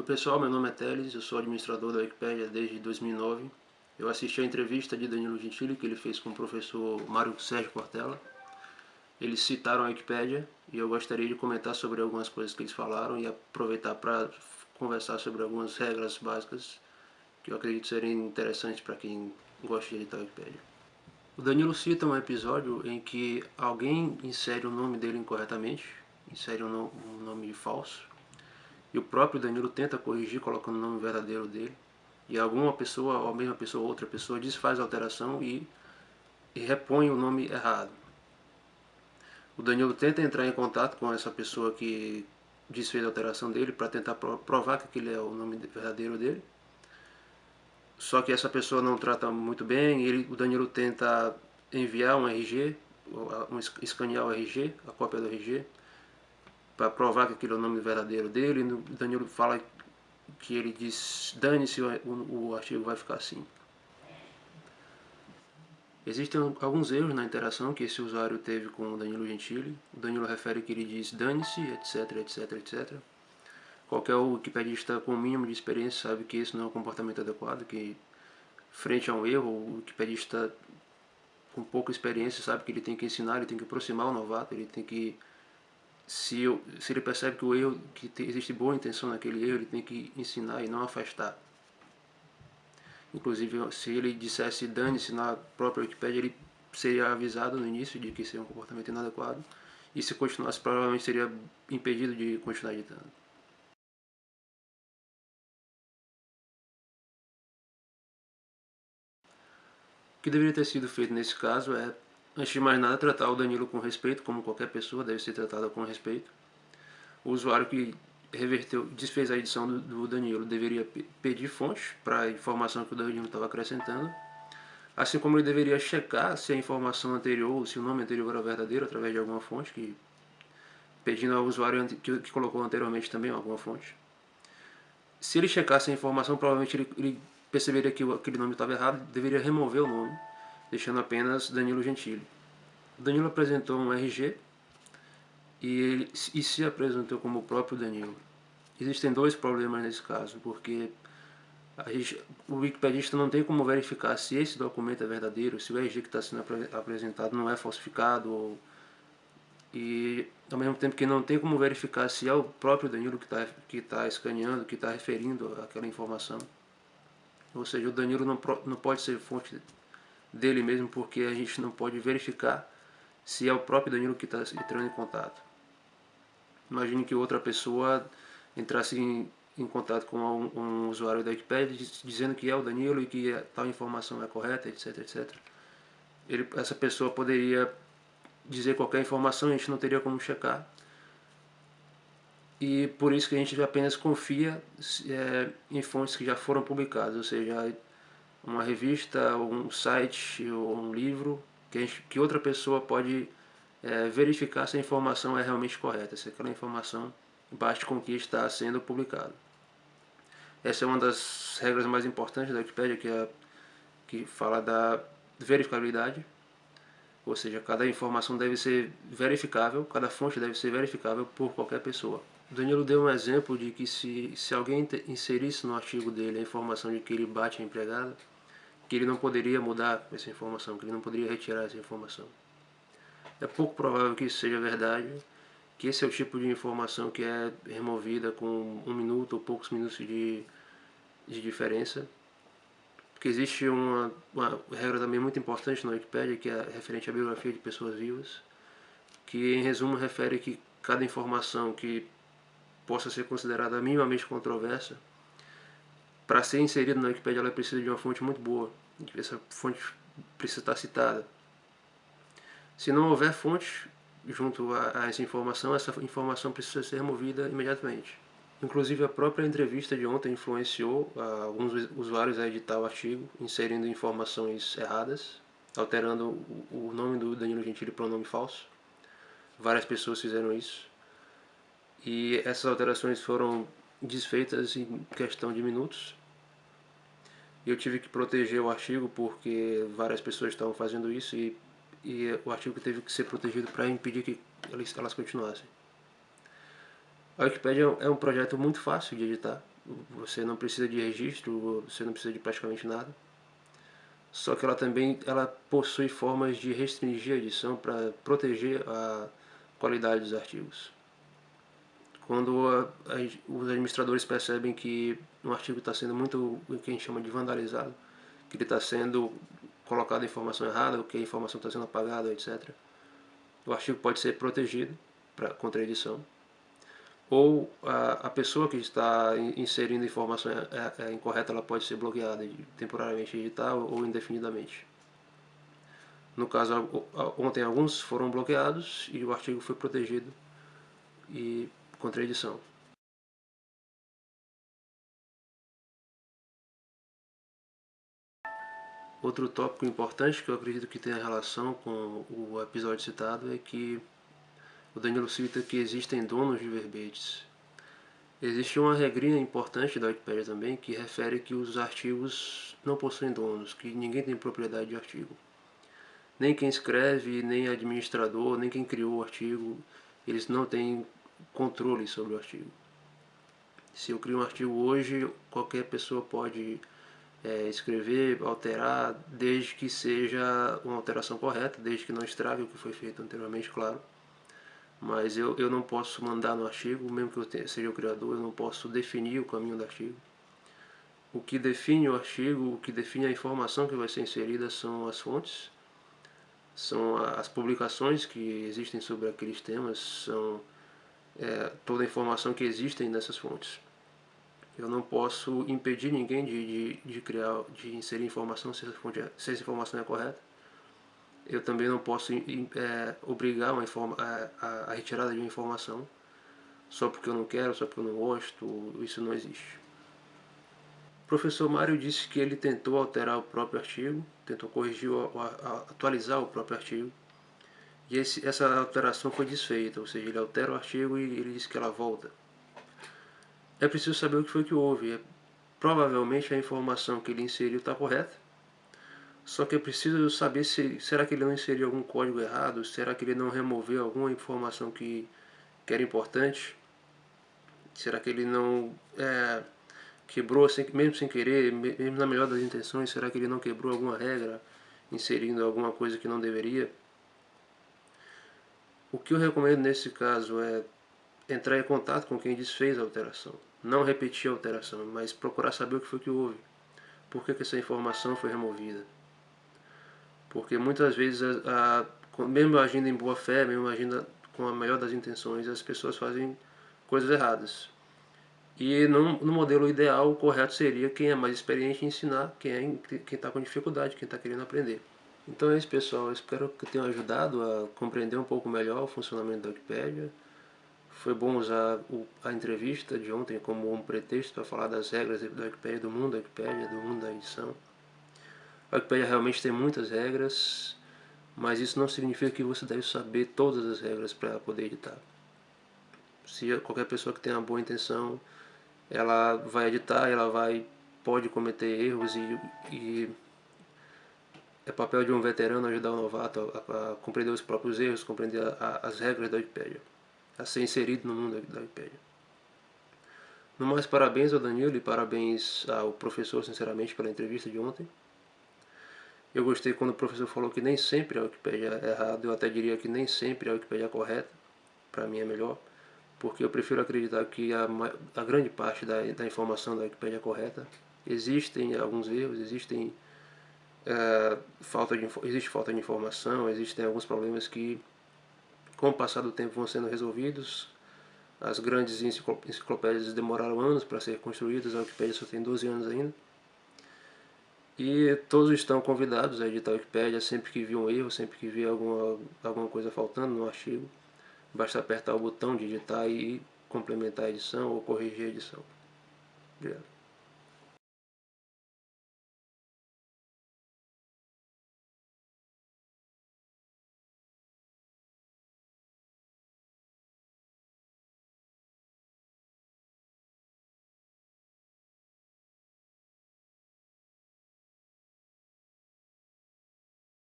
Oi pessoal, meu nome é Teles, eu sou administrador da Wikipédia desde 2009. Eu assisti a entrevista de Danilo Gentili que ele fez com o professor Mário Sérgio Portela. Eles citaram a Wikipédia e eu gostaria de comentar sobre algumas coisas que eles falaram e aproveitar para conversar sobre algumas regras básicas que eu acredito serem interessantes para quem gosta de editar a Wikipédia. O Danilo cita um episódio em que alguém insere o nome dele incorretamente, insere um nome falso, e o próprio Danilo tenta corrigir colocando o nome verdadeiro dele. E alguma pessoa, ou a mesma pessoa ou outra pessoa, desfaz a alteração e, e repõe o nome errado. O Danilo tenta entrar em contato com essa pessoa que desfez a alteração dele para tentar provar que aquele é o nome verdadeiro dele. Só que essa pessoa não trata muito bem, ele, o Danilo tenta enviar um RG, um, escanear o RG, a cópia do RG, para provar que aquele é o nome verdadeiro dele. O Danilo fala que ele diz, dane-se, o, o artigo vai ficar assim. Existem alguns erros na interação que esse usuário teve com o Danilo Gentili. O Danilo refere que ele diz dane-se, etc, etc, etc. Qualquer wikipedista com o mínimo de experiência sabe que esse não é um comportamento adequado, que frente a um erro, o wikipedista com pouca experiência sabe que ele tem que ensinar, ele tem que aproximar o novato, ele tem que se, eu, se ele percebe que o erro, que existe boa intenção naquele erro, ele tem que ensinar e não afastar. Inclusive, se ele dissesse dane-se na própria Wikipedia, ele seria avisado no início de que seria um comportamento inadequado. E se continuasse, provavelmente seria impedido de continuar editando. O que deveria ter sido feito nesse caso é Antes de mais nada, tratar o Danilo com respeito, como qualquer pessoa deve ser tratada com respeito. O usuário que reverteu, desfez a edição do, do Danilo deveria pedir fontes para a informação que o Danilo estava acrescentando, assim como ele deveria checar se a informação anterior, se o nome anterior era verdadeiro através de alguma fonte, que, pedindo ao usuário que, que colocou anteriormente também alguma fonte. Se ele checasse a informação, provavelmente ele, ele perceberia que aquele nome estava errado, deveria remover o nome deixando apenas Danilo Gentili. Danilo apresentou um RG e, ele, e se apresentou como o próprio Danilo. Existem dois problemas nesse caso, porque gente, o wikipedista não tem como verificar se esse documento é verdadeiro, se o RG que está sendo apresentado não é falsificado, ou, e ao mesmo tempo que não tem como verificar se é o próprio Danilo que está que tá escaneando, que está referindo aquela informação. Ou seja, o Danilo não, não pode ser fonte dele mesmo, porque a gente não pode verificar se é o próprio Danilo que está entrando em contato. Imagine que outra pessoa entrasse em, em contato com um, um, usuário da Wikipedia dizendo que é o Danilo e que tal informação é correta, etc, etc. Ele, essa pessoa poderia dizer qualquer informação e a gente não teria como checar. E por isso que a gente apenas confia é, em fontes que já foram publicadas, ou seja, uma revista, um site ou um livro que, que outra pessoa pode é, verificar se a informação é realmente correta, se aquela informação bate com o que está sendo publicado. Essa é uma das regras mais importantes da Wikipedia, que, é, que fala da verificabilidade, ou seja, cada informação deve ser verificável, cada fonte deve ser verificável por qualquer pessoa. Danilo deu um exemplo de que se, se alguém inserisse no artigo dele a informação de que ele bate a empregada, que ele não poderia mudar essa informação, que ele não poderia retirar essa informação. É pouco provável que isso seja verdade, que esse é o tipo de informação que é removida com um minuto ou poucos minutos de, de diferença. Porque existe uma, uma regra também muito importante na Wikipedia, que é referente à biografia de pessoas vivas, que em resumo refere que cada informação que possa ser considerada minimamente controversa para ser inserido na Wikipedia ela precisa de uma fonte muito boa. Essa fonte precisa estar citada. Se não houver fonte junto a, a essa informação, essa informação precisa ser removida imediatamente. Inclusive a própria entrevista de ontem influenciou alguns usuários a editar o artigo, inserindo informações erradas, alterando o nome do Danilo Gentili para um nome falso. Várias pessoas fizeram isso. E essas alterações foram desfeitas em questão de minutos eu tive que proteger o artigo porque várias pessoas estavam fazendo isso e, e o artigo teve que ser protegido para impedir que elas, elas continuassem. A Wikipedia é um projeto muito fácil de editar, você não precisa de registro, você não precisa de praticamente nada. Só que ela também ela possui formas de restringir a edição para proteger a qualidade dos artigos. Quando a, a, os administradores percebem que um artigo está sendo muito o que a gente chama de vandalizado, que ele está sendo colocado informação errada, que a informação está sendo apagada, etc. O artigo pode ser protegido pra, contra edição ou a, a pessoa que está inserindo informação é, é, é incorreta ela pode ser bloqueada temporariamente edital ou indefinidamente. No caso, ontem alguns foram bloqueados e o artigo foi protegido e contra edição. Outro tópico importante que eu acredito que tem relação com o episódio citado é que o Danilo cita que existem donos de verbetes. Existe uma regrinha importante da Wikipedia também que refere que os artigos não possuem donos, que ninguém tem propriedade de artigo. Nem quem escreve, nem administrador, nem quem criou o artigo, eles não têm controle sobre o artigo. Se eu crio um artigo hoje, qualquer pessoa pode é, escrever, alterar, desde que seja uma alteração correta, desde que não estrague o que foi feito anteriormente, claro mas eu, eu não posso mandar no artigo, mesmo que eu tenha, seja o criador, eu não posso definir o caminho do artigo. O que define o artigo, o que define a informação que vai ser inserida são as fontes, são as publicações que existem sobre aqueles temas, são é, toda a informação que existem nessas fontes. Eu não posso impedir ninguém de, de, de criar, de inserir informação se essa, fonte é, se essa informação é correta eu também não posso é, obrigar uma informa, a, a, retirada de uma informação só porque eu não quero, só porque eu não gosto, isso não existe. O professor Mário disse que ele tentou alterar o próprio artigo, tentou corrigir, atualizar o próprio artigo, e esse, essa alteração foi desfeita, ou seja, ele altera o artigo e ele diz que ela volta. É preciso saber o que foi que houve. É, provavelmente a informação que ele inseriu está correta, só que é preciso saber se será que ele não inseriu algum código errado, será que ele não removeu alguma informação que, que era importante, será que ele não é, quebrou, sem, mesmo sem querer, mesmo na melhor das intenções, será que ele não quebrou alguma regra, inserindo alguma coisa que não deveria? O que eu recomendo nesse caso é entrar em contato com quem desfez a alteração. Não repetir a alteração, mas procurar saber o que foi que houve. Por que, que essa informação foi removida. Porque muitas vezes, a, a, mesmo agindo em boa fé, mesmo agindo com a melhor das intenções, as pessoas fazem coisas erradas. E no, no modelo ideal, o correto seria quem é mais experiente ensinar, quem é, está com dificuldade, quem está querendo aprender. Então é isso pessoal, espero que tenha ajudado a compreender um pouco melhor o funcionamento da Wikipédia. Foi bom usar a entrevista de ontem como um pretexto para falar das regras da Wikipédia, do mundo da Wikipédia, do mundo da edição. A Wikipedia realmente tem muitas regras, mas isso não significa que você deve saber todas as regras para poder editar. Se qualquer pessoa que tenha uma boa intenção, ela vai editar, ela vai pode cometer erros e, e é papel de um veterano ajudar o novato a, a compreender os próprios erros, compreender a, a, as regras da Wikipedia, a ser inserido no mundo da Wikipedia. No mais, parabéns ao Danilo e parabéns ao professor, sinceramente, pela entrevista de ontem. Eu gostei quando o professor falou que nem sempre a Wikipédia é errada, eu até diria que nem sempre a Wikipédia é correta, para mim é melhor, porque eu prefiro acreditar que a, a grande parte da, da informação da Wikipédia é correta. Existem alguns erros, existem é, falta de, existe falta de informação, existem alguns problemas que com o passar do tempo vão sendo resolvidos. As grandes enciclopédias demoraram anos para ser construídas, a Wikipédia só tem 12 anos ainda. E todos estão convidados a editar a Wikipédia sempre que vir um erro, sempre que vir alguma, alguma coisa faltando no artigo. Basta apertar o botão de editar e complementar a edição ou corrigir a edição. Obrigado.